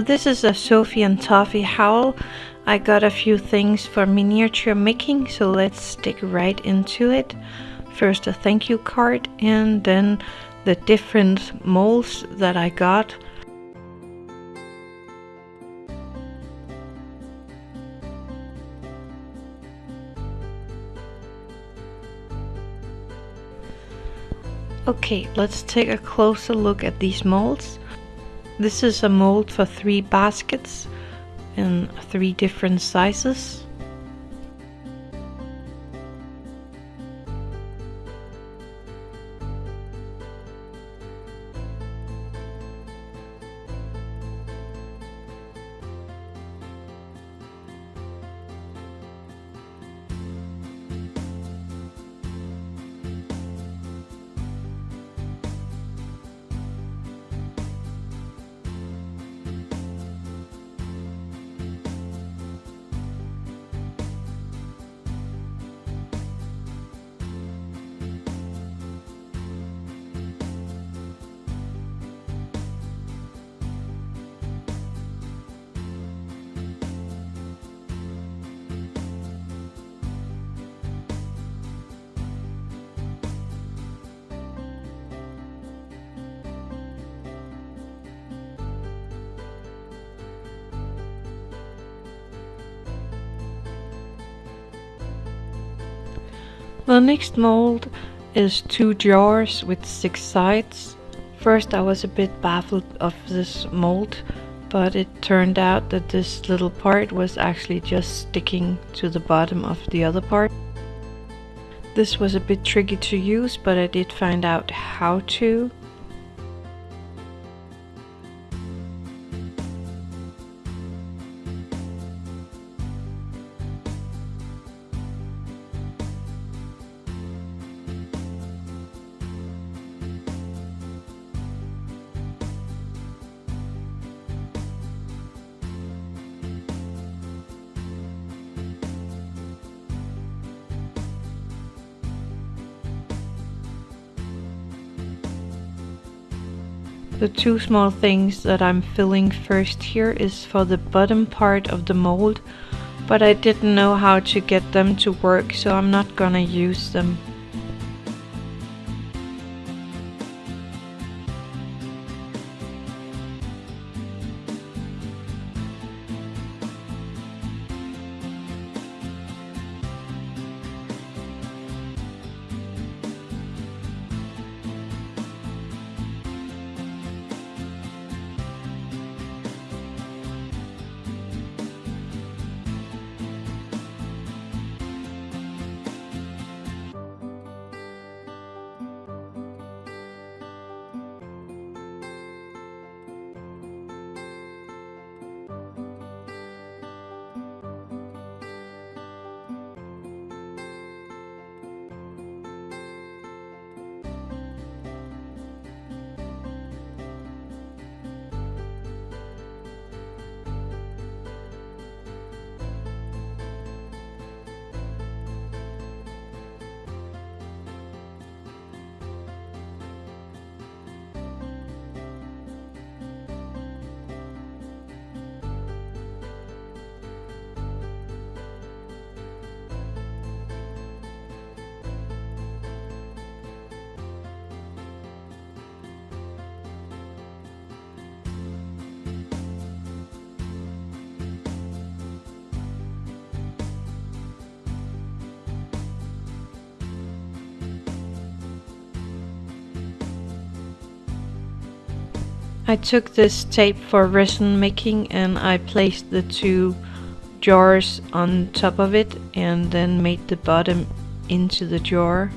So this is a Sophie and Toffee howl. I got a few things for miniature making, so let's stick right into it. First a thank you card and then the different molds that I got. Okay, let's take a closer look at these molds. This is a mold for three baskets in three different sizes. The next mold is two jars with six sides. First I was a bit baffled of this mold, but it turned out that this little part was actually just sticking to the bottom of the other part. This was a bit tricky to use, but I did find out how to. The two small things that I'm filling first here is for the bottom part of the mold, but I didn't know how to get them to work so I'm not gonna use them. I took this tape for resin making and I placed the two jars on top of it and then made the bottom into the jar.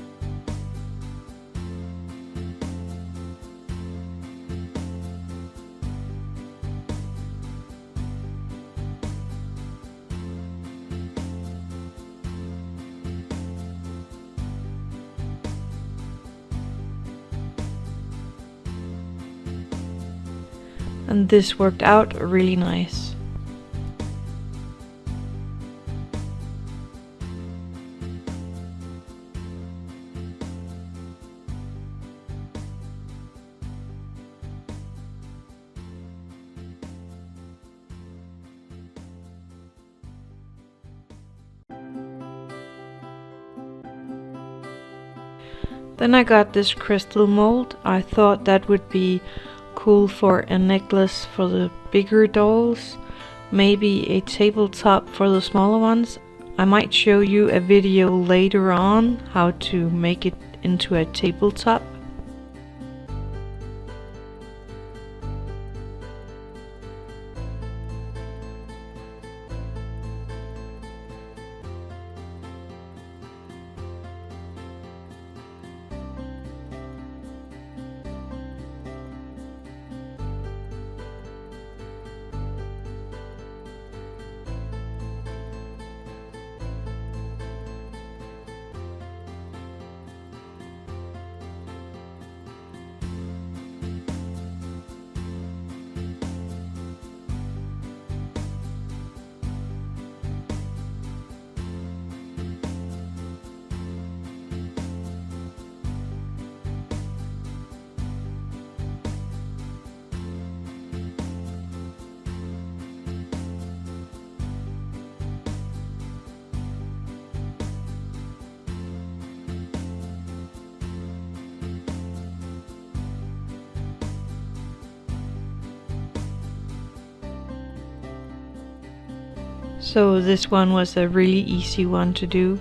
and this worked out really nice. Then I got this crystal mold. I thought that would be cool for a necklace for the bigger dolls. Maybe a tabletop for the smaller ones. I might show you a video later on how to make it into a tabletop. So this one was a really easy one to do.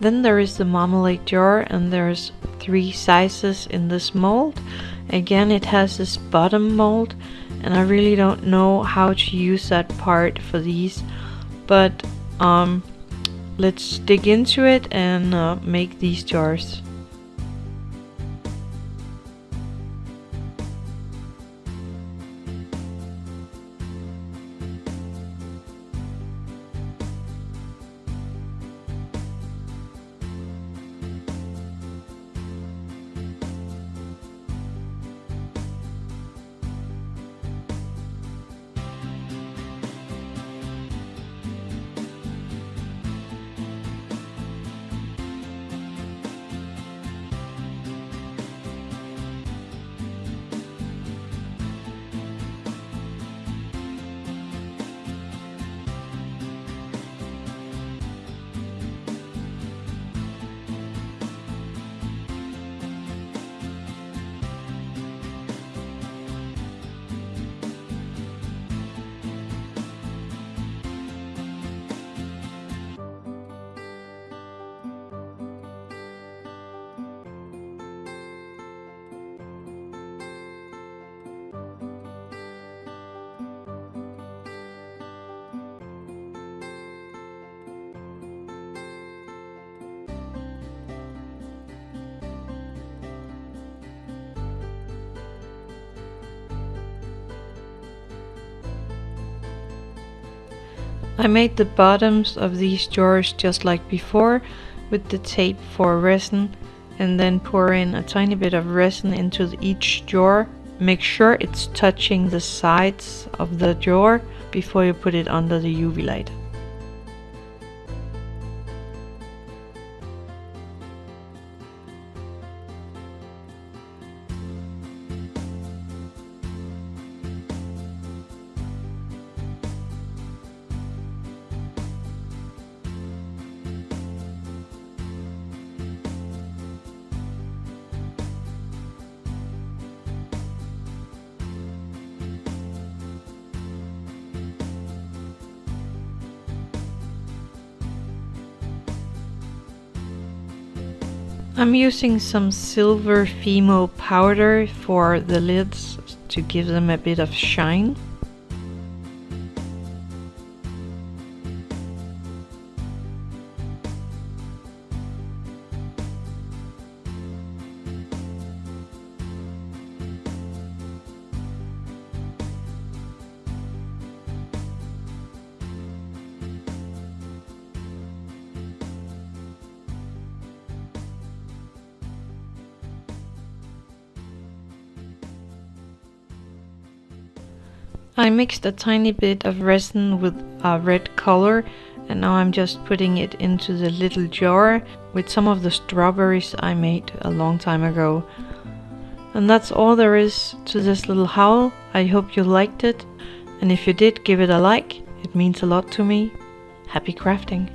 Then there is the marmalade jar and there's three sizes in this mold. Again, it has this bottom mold and I really don't know how to use that part for these, but um, let's dig into it and uh, make these jars. I made the bottoms of these jars just like before with the tape for resin and then pour in a tiny bit of resin into each jar. Make sure it's touching the sides of the jar before you put it under the UV light. I'm using some silver Fimo powder for the lids to give them a bit of shine. I mixed a tiny bit of resin with a red color and now I'm just putting it into the little jar with some of the strawberries I made a long time ago. And that's all there is to this little howl. I hope you liked it and if you did give it a like, it means a lot to me. Happy crafting!